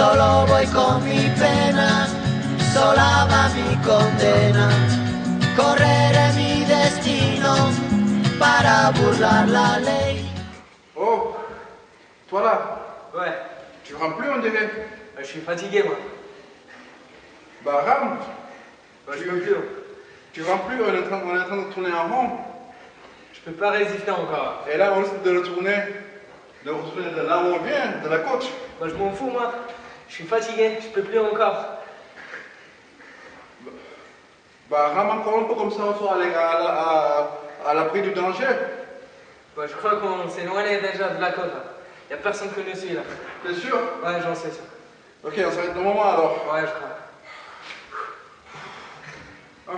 Solo voy con mi pena, sola va mi condena. Correré mi destino para burlar la ley. Oh, toi là, Ouais, tu rames plus on dirait. bah, je suis fatigué moi. Bah rame, Bah, je peux plus. hein. tu rames plus, on est, en train, on est en train de tourner en rond. Je peux pas résister encore. Et là on risque de retourner, de retourner de là où on vient, de la côte. Moi je m'en fous moi. Je suis fatigué, je peux plus encore. Bah rame encore un peu comme ça, on sera à, à, la- à, à l'abri du danger. Bah, je crois qu'on s'est éloigné déjà de la côte. Là. Y a personne que nous suit là. T'es sûr? Ouais, j'en sais ça. Ok, on s'arrête un moment alors. Ouais, je crois. Oh.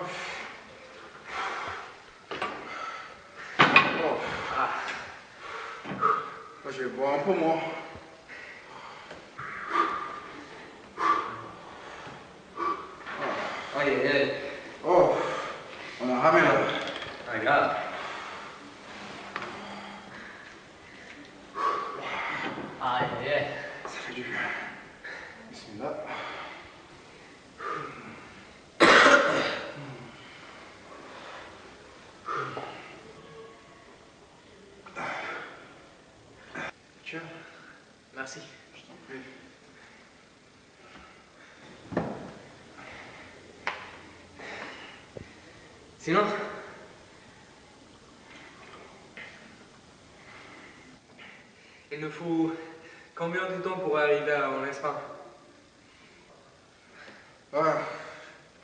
Je vais boire un peu moi. Aïe, aïe, aïe. Oh, on a ramé là. Ah, grave. Aïe, aïe, aïe. Ça fait du bien. Bismillah. Tiens, Merci. je t'en prie. Sinon? Il nous faut combien de temps pour arriver en Espagne Ah,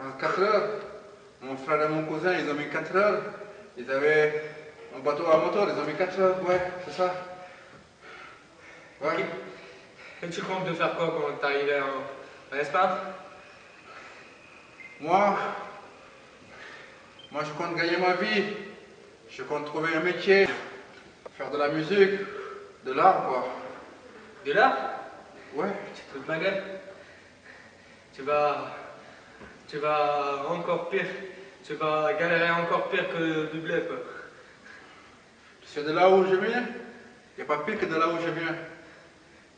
en 4 heures, mon frère et mon cousin, ils ont mis 4 heures. Ils avaient un bateau à moteur, ils ont mis 4 heures, ouais, c'est ça. Ouais. Et tu comptes de faire quoi quand t'es arrivé en, en Espagne Moi, moi je compte gagner ma vie. Je compte trouver un métier, faire de la musique, de l'art quoi. De là Ouais. Tu te fous de ma gueule Tu vas. Tu vas encore pire. Tu vas galérer encore pire que du blé, quoi. Tu sais de là où je viens Il n'y a pas pire que de là où je viens.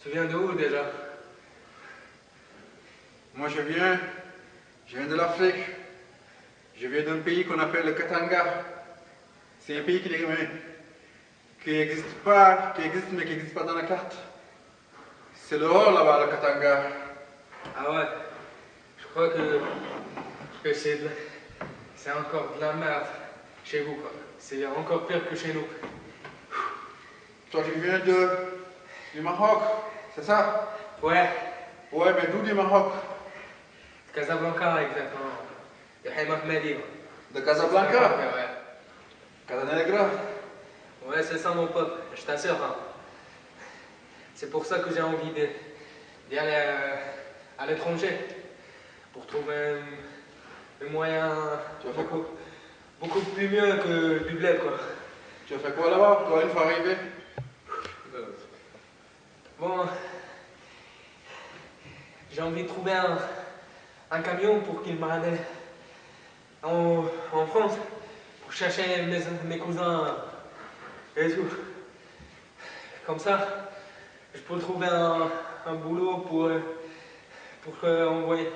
Tu viens de où déjà? Moi je viens, je viens de l'Afrique. Je viens d'un pays qu'on appelle le Katanga. C'est un pays qui n'existe pas, qui existe mais qui n'existe pas dans la carte. C'est haut là-bas, le Katanga. Ah ouais Je crois que. que c'est de C'est encore de la merde chez vous, quoi. C'est encore pire que chez nous. Toi tu viens de, du Maroc, c'est ça? Ouais, Ouais, mais d'où du Maroc? Casablanca, exactement. De Haïm Ahmedi, quoi. De Casablanca? Ouais. Casanegra Ouais, c'est ça mon pote, je t'assure. hein. C'est pour ça que j'ai envie de- d'y aller euh, à l'étranger. Pour trouver un, un moyen beaucoup, beaucoup plus mieux que du bled, quoi. Tu as fait quoi là-bas, toi, une fois arrivé? Bon, j'ai envie de trouver un, un camion pour qu'il m'amène en, en France pour chercher mes, mes cousins et tout. Comme ça, je peux trouver un, un boulot pour, pour, envoyer,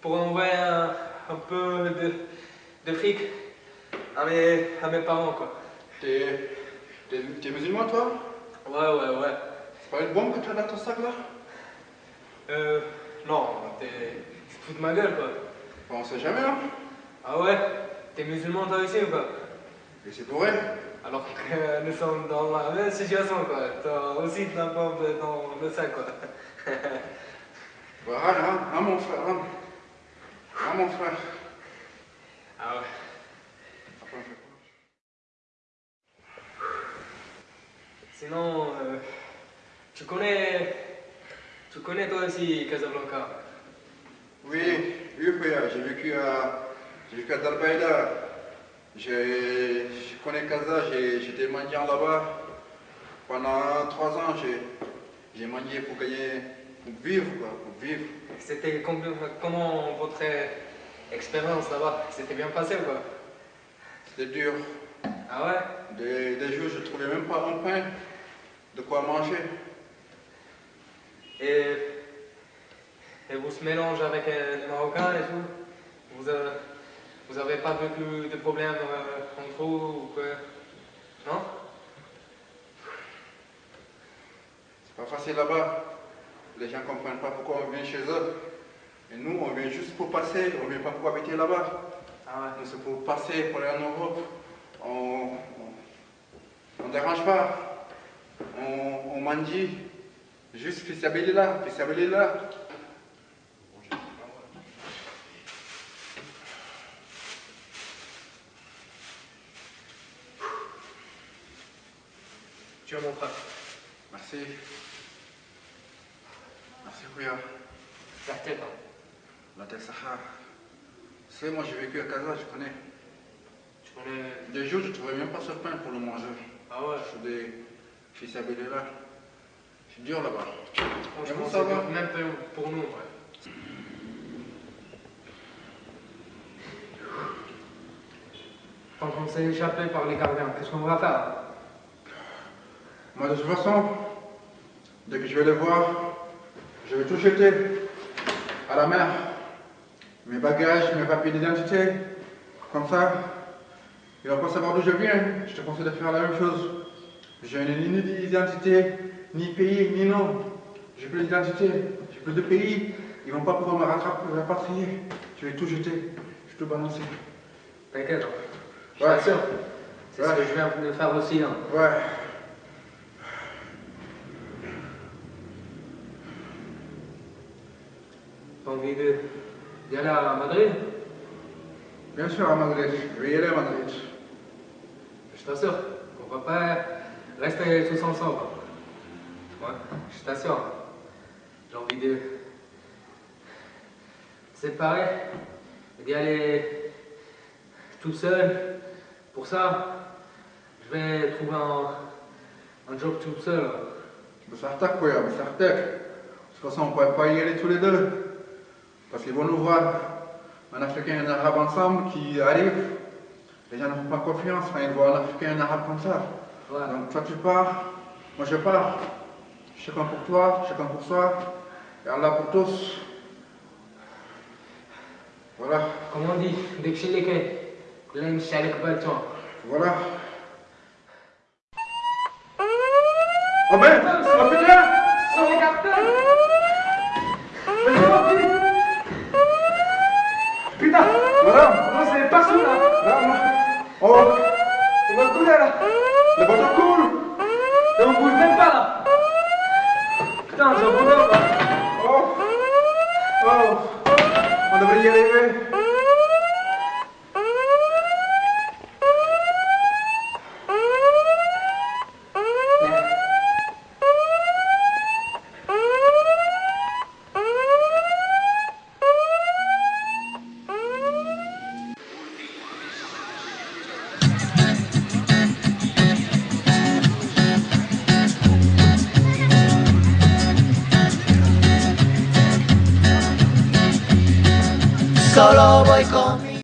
pour envoyer un, un peu de, de fric à mes, à mes parents. Quoi. T'es musulman, toi? Ouais, ouais, ouais. C'est pas une bombe que tu as dans ton sac là? Euh, non, t'es fous de ma gueule quoi. Bon, On sait jamais, hein Ah ouais? T'es musulman toi aussi ou quoi Et c'est pour elle. Alors que nous sommes dans la même situation quoi. T'as aussi de la bombe dans le sac quoi. Bah, rame, rame, rame, mon frère, rame. Rame, mon frère. Ah ouais. Sinon, euh, tu connais. Tu connais toi aussi Casablanca? Oui, oui, frère, j'ai vécu à, j'ai vécu à Darbaïda. Je connais Casa, j'ai- j'étais mendiant là-bas. Pendant trois ans, j'ai mendié pour gagner, pour vivre, quoi, pour vivre. C'était com- comment votre expérience là-bas? C'était bien passé ou quoi? C'était dur. Ah ouais? Des, des jours, je ne trouvais même pas un pain, de quoi manger. Et et vous se mélangez avec euh, les Marocains et tout? Vous, euh, vous avez pas vécu de problèmes euh, entre vous ou quoi? Non? C'est pas facile là-bas. Les gens comprennent pas pourquoi on vient chez eux. Et nous, on vient juste pour passer, on vient pas pour habiter là-bas. Ah ouais. Nous, c'est pour passer, pour aller en Europe. On, on dérange pas. On, on mendie. Juste fisabilillah, fisabilillah. Tu es mon frère. Merci. Merci, Kouya. La tête. hein. La Terre Sahara. Tu sais, moi, j'ai vécu à Casa, je connais. Tu connais? Des jours, je ne trouvais même pas ce pain pour le manger. Ah ouais? Je suis des fisabilillah. C'est dur là-bas. Franchement, ça va? dur, même pour- pour nous. Ouais. Tant qu'on s'est échappé par les gardiens, qu'est-ce qu'on va faire? Moi, de toute façon, dès que je vais les voir, je vais tout jeter à la mer. Mes bagages, mes papiers d'identité. Comme ça, ils vont pas savoir d'où je viens. Je te conseille de faire la même chose. Je n'ai ni d'identité, ni pays, ni nom. J'ai plus d'identité, j'ai plus de pays. Ils vont pas pouvoir me rattraper, me rapatrier. Je vais tout jeter, je vais tout balancer. T'inquiète. Je Ouais. t'assure. C'est ce que je viens de faire aussi. Hein. Ouais. Envie de- d'y aller à Madrid Bien sûr, à Madrid. Je vais y aller à Madrid. Je t'assure. On va pas rester tous ensemble. Ouais, je t'assure. J'ai envie de séparer, d'y aller tout seul. Pour ça, je vais trouver un, un job tout seul. Sartak, quoi, Sartak. De toute façon, on ne pourrait pas y aller tous les deux. Parce qu'ils vont nous voir, un Africain et un Arabe ensemble qui arrivent. Les gens ne font pas confiance quand ils voient un Africain et un Arabe comme ça. Donc toi tu pars, moi je pars. Chacun pour toi, chacun pour soi. Et Allah pour tous. Voilà, Comme on dit, dès que l'un chalek balton. voilà. Oh ben, oh putain Sur les cartels Vas-y, mon petit Putain Voilà, Non, c'est partout là là, moi. Oh, On va couler là le bateau coule Et on bouge même pas là Putain, j'ai un bonheur là Oh Oh On devrait Solo voy con